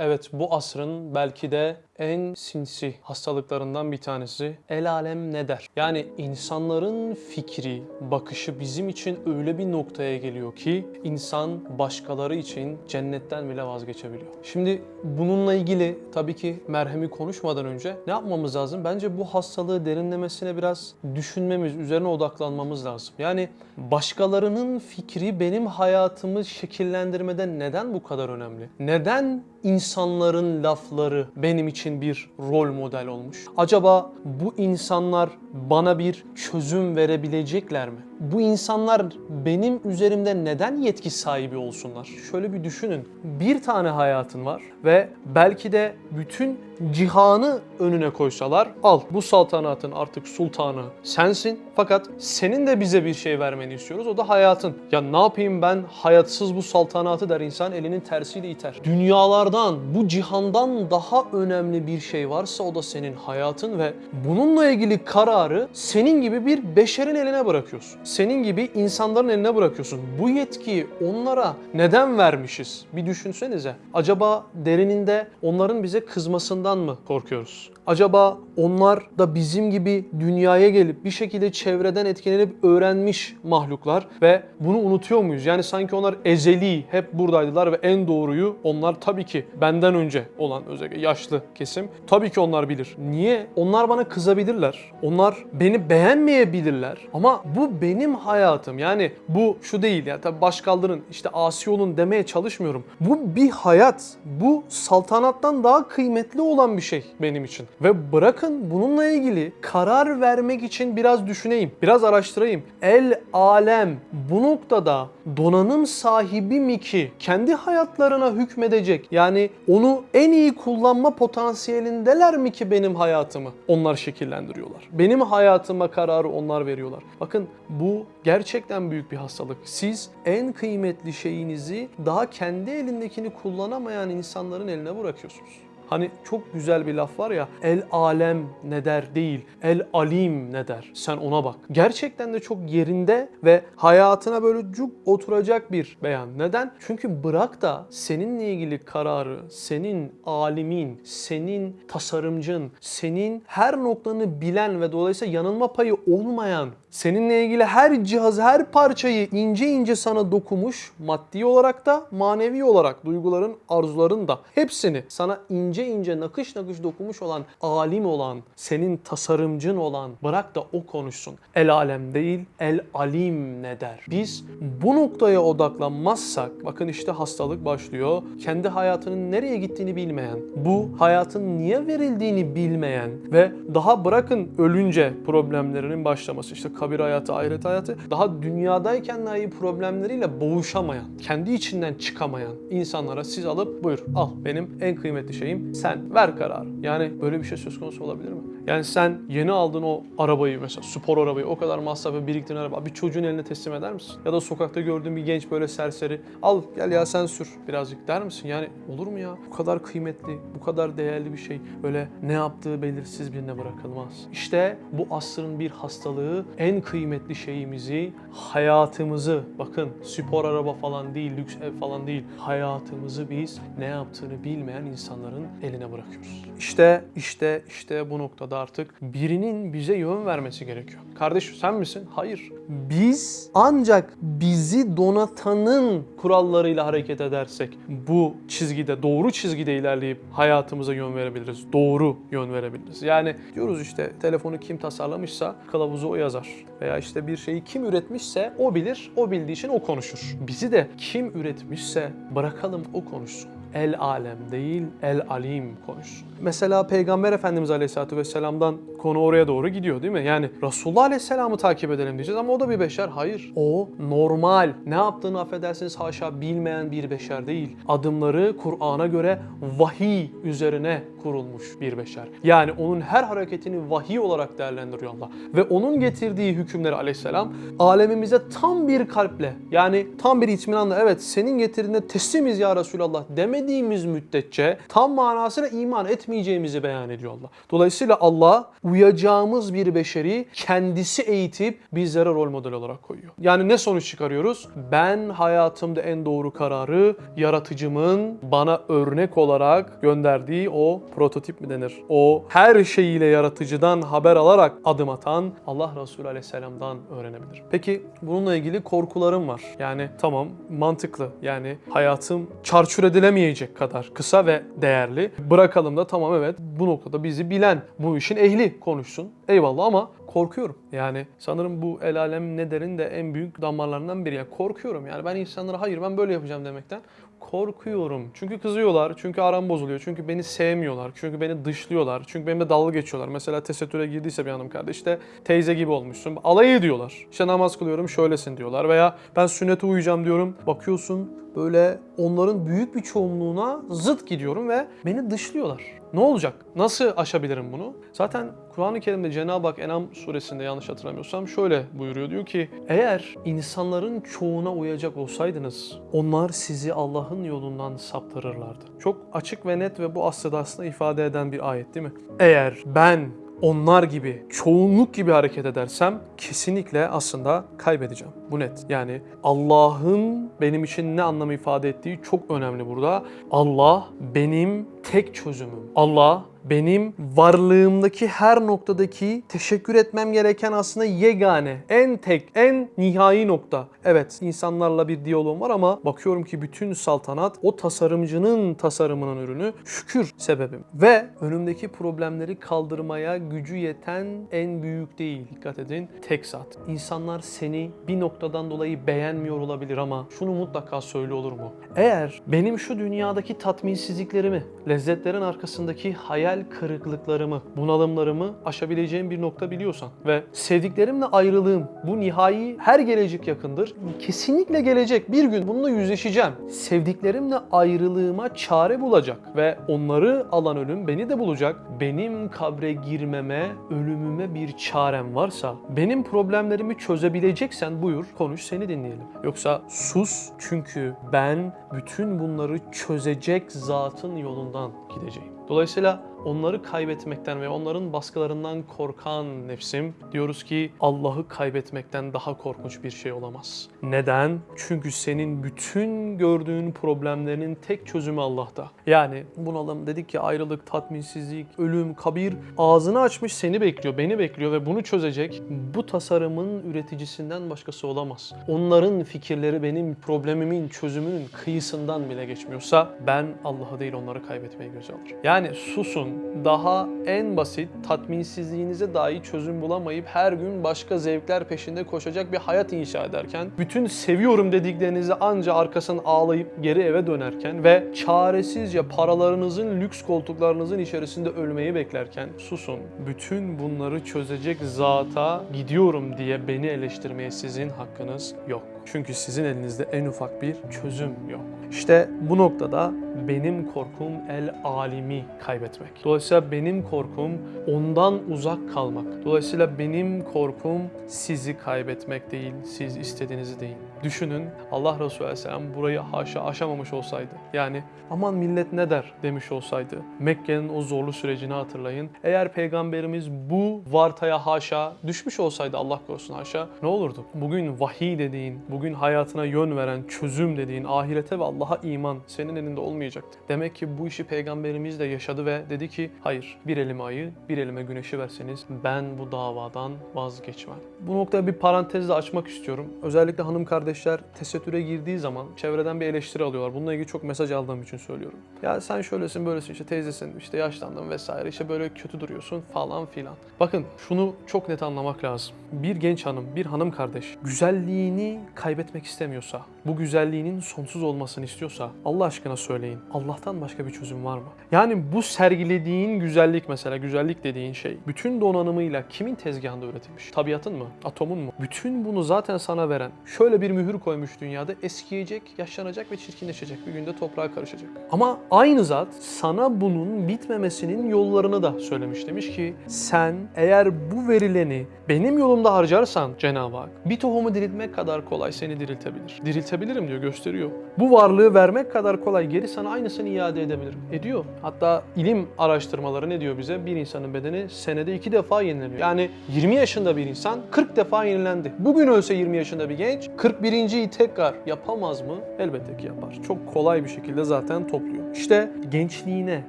Evet bu asrın belki de en sinsi hastalıklarından bir tanesi el alem ne der? Yani insanların fikri, bakışı bizim için öyle bir noktaya geliyor ki insan başkaları için cennetten bile vazgeçebiliyor. Şimdi bununla ilgili tabii ki merhemi konuşmadan önce ne yapmamız lazım? Bence bu hastalığı derinlemesine biraz düşünmemiz, üzerine odaklanmamız lazım. Yani başkalarının fikri benim hayatımı şekillendirmede neden bu kadar önemli? Neden insanların lafları benim için bir rol model olmuş? Acaba bu insanlar bana bir çözüm verebilecekler mi? Bu insanlar benim üzerimde neden yetki sahibi olsunlar? Şöyle bir düşünün. Bir tane hayatın var ve belki de bütün cihanı önüne koysalar al bu saltanatın artık sultanı sensin fakat senin de bize bir şey vermeni istiyoruz o da hayatın. Ya ne yapayım ben hayatsız bu saltanatı der insan elinin tersiyle iter. Dünyalardan bu cihandan daha önemli bir şey varsa o da senin hayatın ve bununla ilgili kararı senin gibi bir beşerin eline bırakıyorsun. Senin gibi insanların eline bırakıyorsun. Bu yetkiyi onlara neden vermişiz? Bir düşünsenize. Acaba derininde onların bize kızmasından mı korkuyoruz? Acaba onlar da bizim gibi dünyaya gelip bir şekilde çevreden etkilenip öğrenmiş mahluklar ve bunu unutuyor muyuz? Yani sanki onlar ezeli hep buradaydılar ve en doğruyu onlar tabii ki benden önce olan özellikle yaşlı kesim tabii ki onlar bilir. Niye? Onlar bana kızabilirler. Onlar beni beğenmeyebilirler. Ama bu benim hayatım. Yani bu şu değil ya tabii baş kaldırın işte asi olun demeye çalışmıyorum. Bu bir hayat. Bu saltanattan daha kıymetli olan bir şey benim için. Ve bırakın bununla ilgili karar vermek için biraz düşüneyim, biraz araştırayım. El alem bu noktada donanım sahibi mi ki kendi hayatlarına hükmedecek? Yani onu en iyi kullanma potansiyelindeler mi ki benim hayatımı onlar şekillendiriyorlar? Benim hayatıma kararı onlar veriyorlar. Bakın bu gerçekten büyük bir hastalık. Siz en kıymetli şeyinizi daha kendi elindekini kullanamayan insanların eline bırakıyorsunuz. Hani çok güzel bir laf var ya el alem ne der değil el alim ne der sen ona bak. Gerçekten de çok yerinde ve hayatına böyle cuk oturacak bir beyan. Neden? Çünkü bırak da seninle ilgili kararı senin alimin, senin tasarımcın, senin her noktanı bilen ve dolayısıyla yanılma payı olmayan Seninle ilgili her cihaz, her parçayı ince ince sana dokumuş, maddi olarak da manevi olarak duyguların, arzuların da hepsini sana ince ince nakış nakış dokumuş olan, alim olan, senin tasarımcın olan bırak da o konuşsun. El alem değil, el alim ne der? Biz bu noktaya odaklanmazsak, bakın işte hastalık başlıyor. Kendi hayatının nereye gittiğini bilmeyen, bu hayatın niye verildiğini bilmeyen ve daha bırakın ölünce problemlerinin başlaması. işte kabir hayatı, ahiret hayatı daha dünyadayken dahi problemleriyle boğuşamayan, kendi içinden çıkamayan insanlara siz alıp buyur al benim en kıymetli şeyim sen ver kararı. Yani böyle bir şey söz konusu olabilir mi? Yani sen yeni aldığın o arabayı mesela spor arabayı o kadar masrafı biriktiren araba bir çocuğun eline teslim eder misin? Ya da sokakta gördüğün bir genç böyle serseri al gel ya sen sür birazcık der misin? Yani olur mu ya? Bu kadar kıymetli, bu kadar değerli bir şey böyle ne yaptığı belirsiz birine bırakılmaz. İşte bu asrın bir hastalığı en kıymetli şeyimizi, hayatımızı, bakın spor araba falan değil, lüks ev falan değil, hayatımızı biz ne yaptığını bilmeyen insanların eline bırakıyoruz. İşte, işte, işte bu noktada artık birinin bize yön vermesi gerekiyor. Kardeş sen misin? Hayır. Biz ancak bizi donatanın kurallarıyla hareket edersek bu çizgide, doğru çizgide ilerleyip hayatımıza yön verebiliriz. Doğru yön verebiliriz. Yani diyoruz işte telefonu kim tasarlamışsa kılavuzu o yazar. Veya işte bir şeyi kim üretmişse o bilir, o bildiği için o konuşur. Bizi de kim üretmişse bırakalım o konuşsun. El alem değil, el alim konuşsun. Mesela Peygamber Efendimiz Aleyhisselatü Vesselam'dan konu oraya doğru gidiyor değil mi? Yani Resulullah Aleyhisselam'ı takip edelim diyeceğiz ama o da bir beşer. Hayır. O normal. Ne yaptığını affedersiniz haşa bilmeyen bir beşer değil. Adımları Kur'an'a göre vahiy üzerine kurulmuş bir beşer. Yani onun her hareketini vahiy olarak değerlendiriyor Allah. Ve onun getirdiği hükümleri aleyhisselam alemimize tam bir kalple yani tam bir itminanla evet senin getirdiğine teslimiz ya Resulallah demediğimiz müddetçe tam manasıyla iman etmeyeceğimizi beyan ediyor Allah. Dolayısıyla Allah uyacağımız bir beşeri kendisi eğitip bizlere rol model olarak koyuyor. Yani ne sonuç çıkarıyoruz? Ben hayatımda en doğru kararı yaratıcımın bana örnek olarak gönderdiği o prototip mi denir? O her şeyiyle yaratıcıdan haber alarak adım atan Allah Resulü Aleyhisselam'dan öğrenebilir. Peki bununla ilgili korkularım var. Yani tamam mantıklı. Yani hayatım çarçur edilemeyecek kadar kısa ve değerli. Bırakalım da tamam evet bu noktada bizi bilen, bu işin ehli konuşsun. Eyvallah ama korkuyorum. Yani sanırım bu el alem ne derin de en büyük damarlarından biri. Yani korkuyorum yani ben insanlara hayır ben böyle yapacağım demekten korkuyorum. Çünkü kızıyorlar, çünkü aram bozuluyor, çünkü beni sevmiyorlar, çünkü beni dışlıyorlar, çünkü benimle dalga geçiyorlar. Mesela tesettüre girdiyse bir hanım kardeş işte teyze gibi olmuşsun. Alay ediyorlar. İşte namaz kılıyorum şöylesin diyorlar veya ben sünnete uyuyacağım diyorum. Bakıyorsun böyle onların büyük bir çoğunluğuna zıt gidiyorum ve beni dışlıyorlar. Ne olacak? Nasıl aşabilirim bunu? Zaten Kur'an-ı Kerim'de Cenab-ı Hak Enam suresinde yanlış hatırlamıyorsam şöyle buyuruyor. Diyor ki eğer insanların çoğuna uyacak olsaydınız onlar sizi Allah'ın yolundan saptırırlardı. Çok açık ve net ve bu aslında aslında ifade eden bir ayet değil mi? Eğer ben onlar gibi, çoğunluk gibi hareket edersem kesinlikle aslında kaybedeceğim. Bu net. Yani Allah'ın benim için ne anlam ifade ettiği çok önemli burada. Allah benim tek çözümüm. Allah benim varlığımdaki her noktadaki teşekkür etmem gereken aslında yegane, en tek, en nihai nokta. Evet insanlarla bir diyalogum var ama bakıyorum ki bütün saltanat o tasarımcının tasarımının ürünü şükür sebebim. Ve önümdeki problemleri kaldırmaya gücü yeten en büyük değil. Dikkat edin tek zat. İnsanlar seni bir noktadan dolayı beğenmiyor olabilir ama şunu mutlaka söyle olur mu? Eğer benim şu dünyadaki tatminsizliklerimi, lezzetlerin arkasındaki hayal kırıklıklarımı, bunalımlarımı aşabileceğim bir nokta biliyorsan ve sevdiklerimle ayrılığım bu nihai her gelecek yakındır. Kesinlikle gelecek. Bir gün bununla yüzleşeceğim. Sevdiklerimle ayrılığıma çare bulacak ve onları alan ölüm beni de bulacak. Benim kabre girmeme, ölümüme bir çarem varsa, benim problemlerimi çözebileceksen buyur, konuş seni dinleyelim. Yoksa sus çünkü ben bütün bunları çözecek zatın yolundan gideceğim. Dolayısıyla onları kaybetmekten ve onların baskılarından korkan nefsim diyoruz ki Allah'ı kaybetmekten daha korkunç bir şey olamaz. Neden? Çünkü senin bütün gördüğün problemlerinin tek çözümü Allah'ta. Yani bunalım dedik ki ayrılık, tatminsizlik, ölüm, kabir ağzını açmış seni bekliyor, beni bekliyor ve bunu çözecek bu tasarımın üreticisinden başkası olamaz. Onların fikirleri benim problemimin çözümünün kıyısından bile geçmiyorsa ben Allah'ı değil onları kaybetmeyi göze alırım. Yani susun daha en basit tatminsizliğinize dahi çözüm bulamayıp her gün başka zevkler peşinde koşacak bir hayat inşa ederken bütün seviyorum dediklerinizi anca arkasından ağlayıp geri eve dönerken ve çaresizce paralarınızın lüks koltuklarınızın içerisinde ölmeyi beklerken susun. Bütün bunları çözecek zata gidiyorum diye beni eleştirmeye sizin hakkınız yok. Çünkü sizin elinizde en ufak bir çözüm yok. İşte bu noktada benim korkum el alimi kaybetmek. Dolayısıyla benim korkum ondan uzak kalmak. Dolayısıyla benim korkum sizi kaybetmek değil, siz istediğinizi değil. Düşünün Allah Resulü Aleyhisselam burayı haşa aşamamış olsaydı. Yani aman millet ne der demiş olsaydı. Mekke'nin o zorlu sürecini hatırlayın. Eğer peygamberimiz bu vartaya haşa düşmüş olsaydı Allah korusun haşa ne olurdu? Bugün vahiy dediğin, bugün hayatına yön veren, çözüm dediğin, ahirete ve Allah'a iman senin elinde olmayacaktı. Demek ki bu işi peygamberimiz de yaşadı ve dedi ki hayır bir elime ayı, bir elime güneşi verseniz ben bu davadan vazgeçmem. Bu noktada bir parantez açmak istiyorum. Özellikle hanım kardeşler tesettüre girdiği zaman çevreden bir eleştiri alıyorlar. Bununla ilgili çok mesaj aldığım için söylüyorum. Ya sen şöylesin böylesin işte teyzesin işte yaşlandın vesaire işte böyle kötü duruyorsun falan filan. Bakın şunu çok net anlamak lazım. Bir genç hanım, bir hanım kardeş güzelliğini kaybetmek istemiyorsa, bu güzelliğinin sonsuz olmasını istiyorsa Allah aşkına söyleyin. Allah'tan başka bir çözüm var mı? Yani bu sergilediğin güzellik mesela güzellik dediğin şey bütün donanımıyla kimin tezgahında üretilmiş? Tabiatın mı? Atomun mu? Bütün bunu zaten sana veren şöyle bir mühür koymuş dünyada eskiyecek, yaşlanacak ve çirkinleşecek. Bir günde toprağa karışacak. Ama aynı zat sana bunun bitmemesinin yollarını da söylemiş. Demiş ki sen eğer bu verileni benim yolumda harcarsan Cenab-ı Hak bir tohumu diriltmek kadar kolay seni diriltebilir. Diriltebilirim diyor gösteriyor. Bu varlığı vermek kadar kolay geri sana aynısını iade edebilirim. Ediyor. Hatta ilim araştırmaları ne diyor bize? Bir insanın bedeni senede iki defa yenileniyor. Yani 20 yaşında bir insan 40 defa yenilendi. Bugün ölse 20 yaşında bir genç 41.yi tekrar yapamaz mı? Elbette ki yapar. Çok kolay bir şekilde zaten topluyor. İşte gençliğine,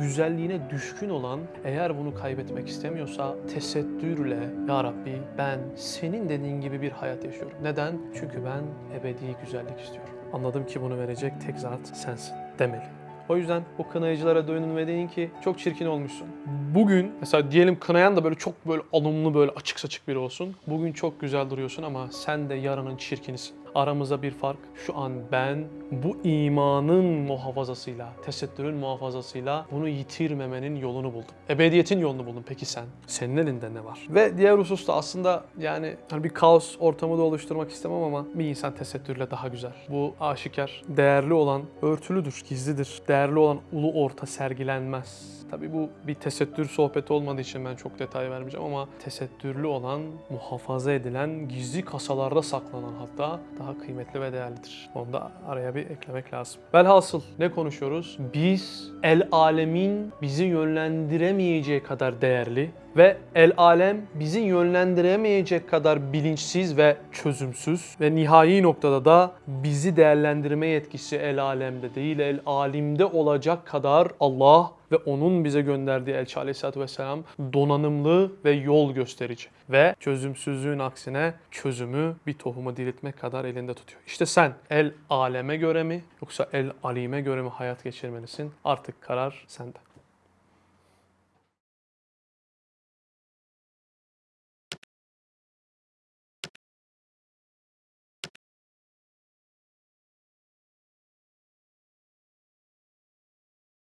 güzelliğine düşkün olan eğer bunu kaybetmek istemiyorsa tesettürle Ya Rabbi ben senin dediğin gibi bir hayat yaşıyorum. Neden? Çünkü ben ebedi güzellik istiyorum. Anladım ki bunu verecek tek zat sensin demeli. O yüzden o kınayıcılara dönün ve deyin ki çok çirkin olmuşsun. Bugün mesela diyelim kınayan da böyle çok böyle alımlı böyle açık saçık biri olsun. Bugün çok güzel duruyorsun ama sen de yarının çirkinisin. Aramızda bir fark. Şu an ben bu imanın muhafazasıyla, tesettürün muhafazasıyla bunu yitirmemenin yolunu buldum. Ebediyetin yolunu buldum. Peki sen? Senin elinde ne var? Ve diğer hususta aslında yani hani bir kaos ortamı da oluşturmak istemem ama bir insan tesettürle daha güzel. Bu aşikar. Değerli olan örtülüdür, gizlidir. Değerli olan ulu orta sergilenmez. Tabii bu bir tesettür sohbeti olmadığı için ben çok detay vermeyeceğim ama tesettürlü olan, muhafaza edilen, gizli kasalarda saklanan hatta daha kıymetli ve değerlidir. Onu da araya bir eklemek lazım. Velhasıl ne konuşuyoruz? Biz el alemin bizi yönlendiremeyeceği kadar değerli ve el alem bizi yönlendiremeyecek kadar bilinçsiz ve çözümsüz ve nihai noktada da bizi değerlendirme yetkisi el alemde değil el alimde olacak kadar Allah ve onun bize gönderdiği Elçi Aleyhisselatü Vesselam donanımlı ve yol gösterici. Ve çözümsüzlüğün aksine çözümü bir tohumu diriltmek kadar elinde tutuyor. İşte sen el aleme göre mi yoksa el alime göre mi hayat geçirmelisin? Artık karar sende.